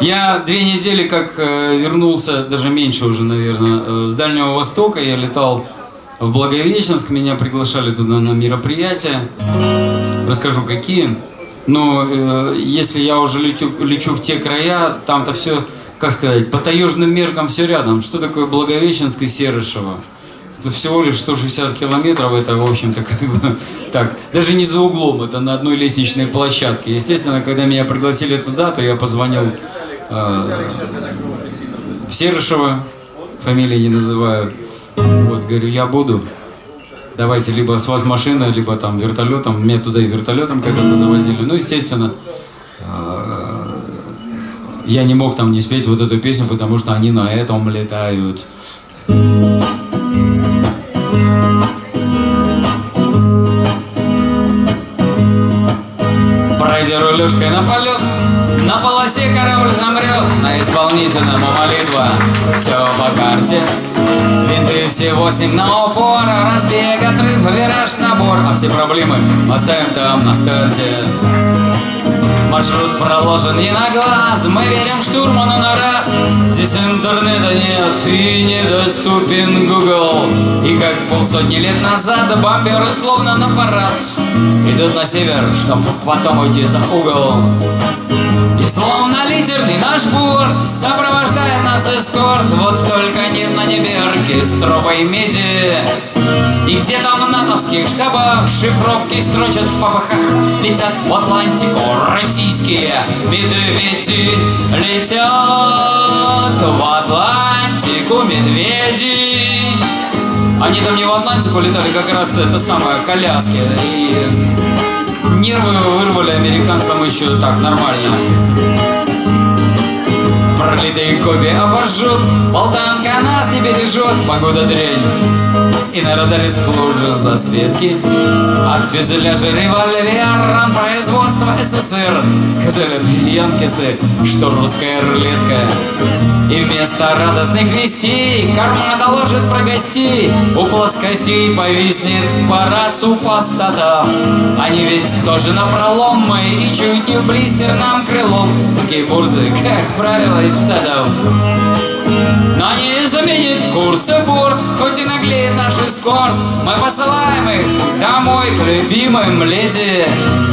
Я две недели как э, вернулся, даже меньше уже, наверное, э, с Дальнего Востока. Я летал в Благовещенск, меня приглашали туда на мероприятия. Расскажу, какие. Но э, если я уже лечу, лечу в те края, там-то все, как сказать, по таежным меркам все рядом. Что такое Благовещенск и Серышево? Это всего лишь 160 километров, это, в общем-то, как бы так, даже не за углом, это на одной лестничной площадке. Естественно, когда меня пригласили туда, то я позвонил э, в Серышево, фамилии не называю. Вот, говорю, я буду. Давайте либо с вас машина, либо там вертолетом. Меня туда и вертолетом когда-то завозили. Ну, естественно, э, я не мог там не спеть вот эту песню, потому что они на этом летают. Пройдя рулежкой на полет, на полосе корабль замрет, на исполнительному молитва, все по карте. Винты все восемь на упор, разбег, отрыв, вираж, набор, а все проблемы оставим там на старте. Маршрут проложен не на глаз, мы верим штурману на раз. Здесь интернета нет и недоступен Google. И как полсотни лет назад бомберы словно на парад идут на север, чтоб потом уйти за угол. И словно литерный наш борт сопровождает нас эскорт, вот только нет на небе оркестровой меди. И где-то в натовских штабах шифровки строчат в попахах Летят в Атлантику российские медведи. Летят в Атлантику медведи. Они там не в Атлантику летали, как раз это самое, коляски. И нервы вырвали американцам еще так, нормально. Пролитый кофе обожжет, болтанка нас не бережет, погода дрянь и на радаре сплужу засветки От фюзеляжа револьвер производства СССР. Сказали янкисы, что русская рулетка. И вместо радостных вестей Карма доложит про гостей. У плоскостей повиснет пара супостатов Они ведь тоже на пролом И чуть не в блистер нам крылом. Такие бурзы, как правило, из штатов. Но не заменит курс и борт, хоть и наглеет наш эскорт. Мы посылаем их домой к любимым леди.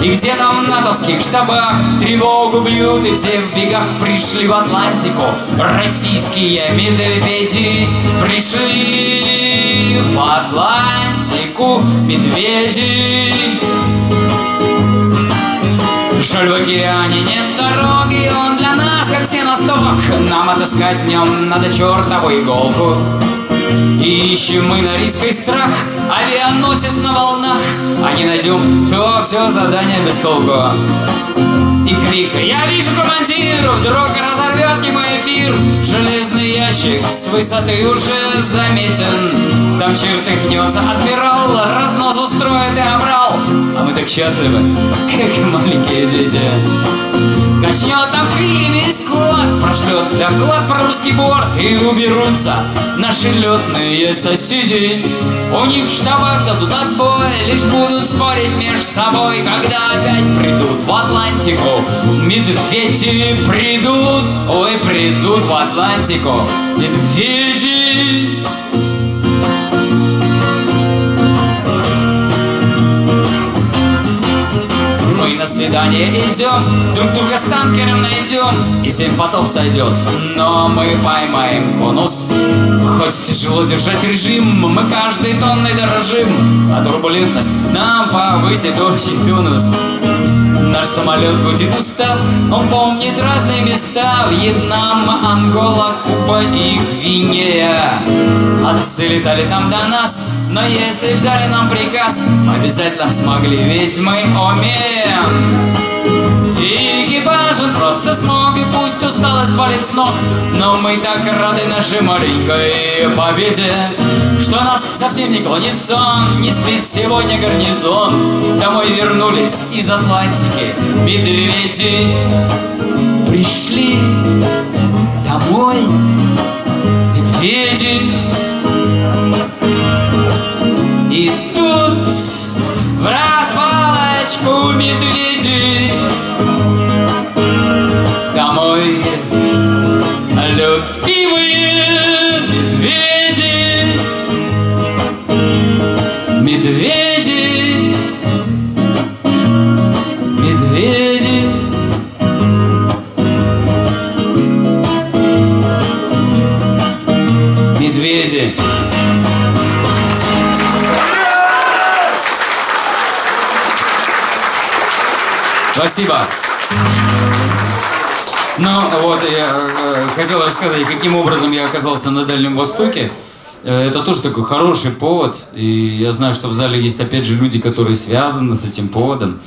И где там в натовских штабах тревогу бьют, и все в бегах пришли в Атлантику. Российские медведи пришли в Атлантику медведи. Жаль, в океане нет дороги, он для нас как сеносток Нам отыскать днем надо чертову иголку. И ищем мы на риск и страх Авианосец на волнах. А не найдем, то все задание без толку. И крик «Я вижу командир!» Вдруг разорвет немой эфир! Железный ящик с высоты уже заметен. Там чертыхнется адмирал Разнос устроит и обрал. А мы так счастливы, как маленькие дети Качнет там крыльями скот Прошлет доклад про русский борт И уберутся наши летные соседи. У них в штабах дадут отбой Лишь будут спорить между собой Когда опять придут в Атлантику. Медведи придут Ой, придут в Атлантику. Медведи на свидание идем. Друг друга с танкером найдем И семь потов сойдет. Но мы поймаем конус. Хоть тяжело держать режим Мы каждой тонной дорожим. А турбулентность нам повысит очень тонус. Наш самолет будет устав Он помнит разные места. Вьетнам, Ангола, Куба и Гвинея Отцы летали там до нас Но если б дали нам приказ Мы обязательно смогли Ведь мы умеем. И экипаж он просто смог, и пусть усталость валит с ног Но мы так рады нашей маленькой победе Что нас совсем не клонит сон, не спит сегодня гарнизон. Домой вернулись из Атлантики медведи Пришли. Домой медведи в развалочку медведи Ну, вот, я э, хотел рассказать, каким образом я оказался на Дальнем Востоке. Э, это тоже такой хороший повод, и я знаю, что в зале есть, опять же, люди, которые связаны с этим поводом.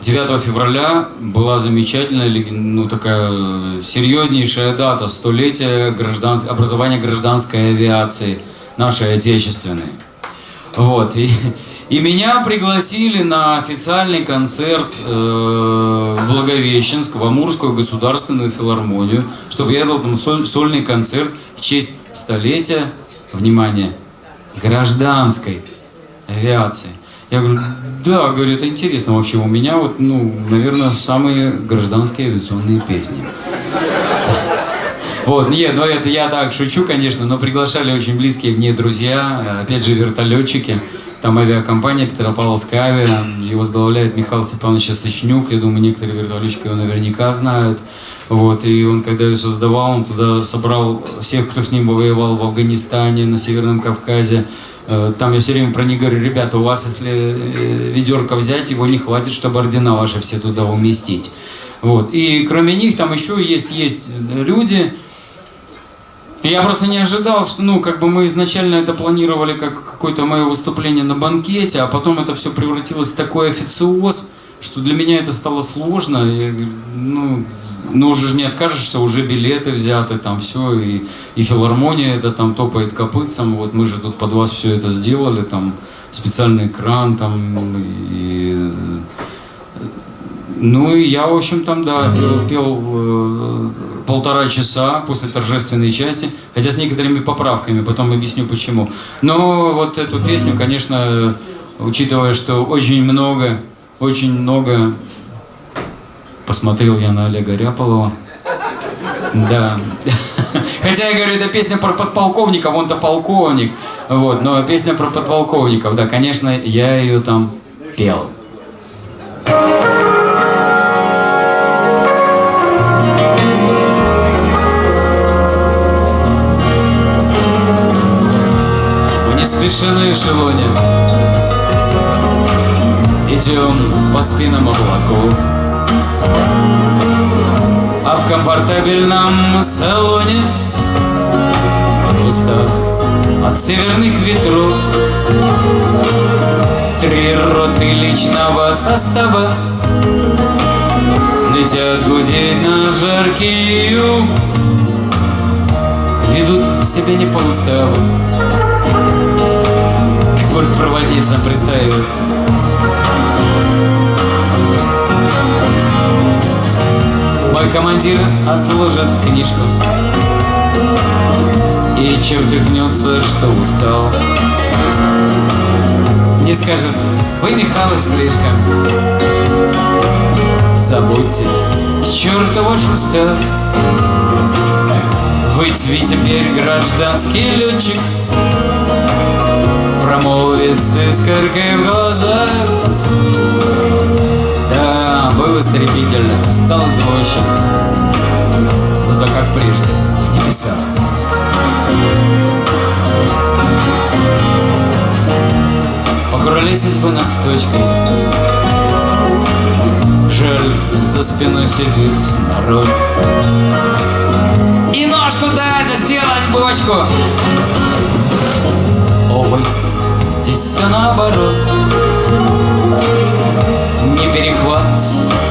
9 февраля была замечательная, ну, такая серьезнейшая дата, столетие гражданс... образования гражданской авиации, нашей отечественной. Вот, и, и меня пригласили на официальный концерт э, в Благовещенск, в Амурскую государственную филармонию, чтобы я дал там соль, сольный концерт в честь столетия, внимание, гражданской авиации. Я говорю, да, говорю, это интересно вообще. У меня вот, ну, наверное, самые гражданские авиационные песни. Вот, нет, ну это я так шучу, конечно, но приглашали очень близкие мне друзья, опять же, вертолетчики. Там авиакомпания Петропавловская авиа, ее возглавляет Михаил Степанович Сычнюк, я думаю, некоторые вертолетчики его наверняка знают. Вот, и он, когда ее создавал, он туда собрал всех, кто с ним воевал в Афганистане, на Северном Кавказе. Э, там я все время про них говорю, ребята, у вас, если э, ведерко взять, его не хватит, чтобы ордена ваши все туда уместить. Вот. И кроме них там еще есть, есть люди, я просто не ожидал, что, ну, как бы мы изначально это планировали как какое-то мое выступление на банкете, а потом это все превратилось в такой официоз, что для меня это стало сложно. Я, ну, ну, уже не откажешься, уже билеты взяты, там все, и, и филармония это там топает копытцем, вот мы же тут под вас все это сделали, там специальный экран, там, и... Ну, и я, в общем, там, да, пел, пел э, полтора часа после торжественной части, хотя с некоторыми поправками, потом объясню почему. Но вот эту песню, конечно, учитывая, что очень много, очень много посмотрел я на Олега Ряполова. Да. Хотя я говорю, это песня про подполковников, он-то полковник. Вот, но песня про подполковников, да, конечно, я ее там пел. Спеши на эшелоне. Идем по спинам облаков. А в комфортабельном салоне Устав от северных ветров. Три роты личного состава. Летят гудеть на жаркий юг Ведут себя не по уставу бортпроводницам представил. Мой командир отложит книжку. И чертыхнется, что устал. Не скажет, вы, Михалыч, слишком Забудьте, к черту ваш устав Вы теперь гражданский летчик промолвит с искоркой в глазах. Да, был истребительным, стал извозчик Зато как прежде, в небесах. Покуролесить бы над точкой. Жаль, за спиной сидит народ. И ножку дай, да сделать бочку. Ой, здесь все наоборот. Не перехват,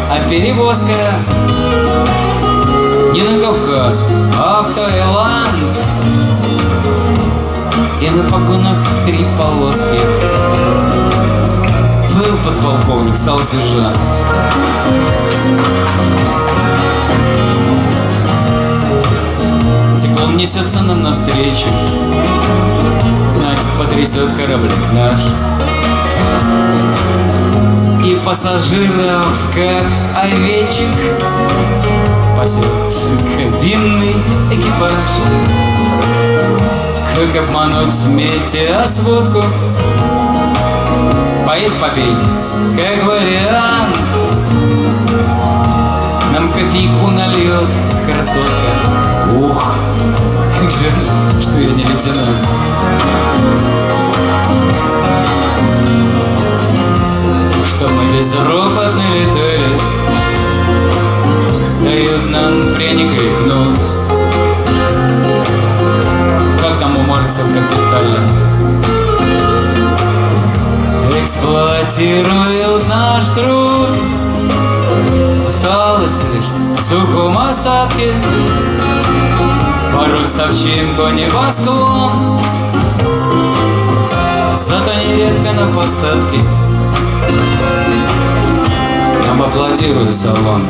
а перевозка. Не на Кавказ, а в Таиланд. И на погонах три полоски. Был подполковник, стал сержант. Теплом несется нам навстречу Знать потрясет кораблик наш. И пассажиров, как овечек пасет кабинный экипаж. Как обмануть метеосводку? Поесть попить, как вариант. Нам кофейку нальет красотка. Ух, как жаль, что я не лейтенант Что мы безропотно летали Дают нам пряник и кнут Как там у Маркса в капитале Эксплуатируют наш труд Усталость лишь в сухом остатке Порой совчинку небосклон Зато нередко на посадке. Нам аплодирует салон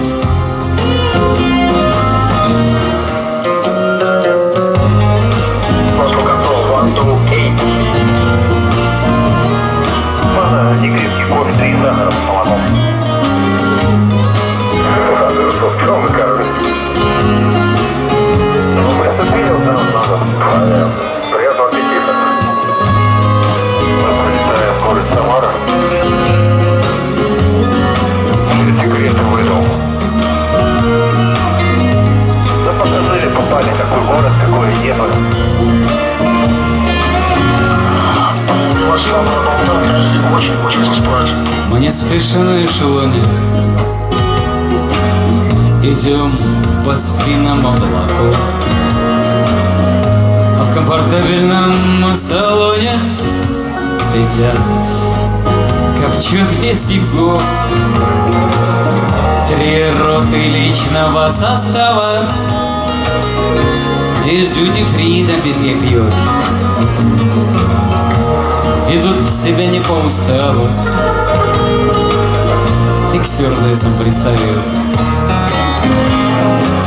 по спинам облаков А в комфортабельном салоне Летят, весь его Три роты личного состава. Из дьюти-фри на бедре пьет. Ведут себя не по уставу. И к стюардессам Oh.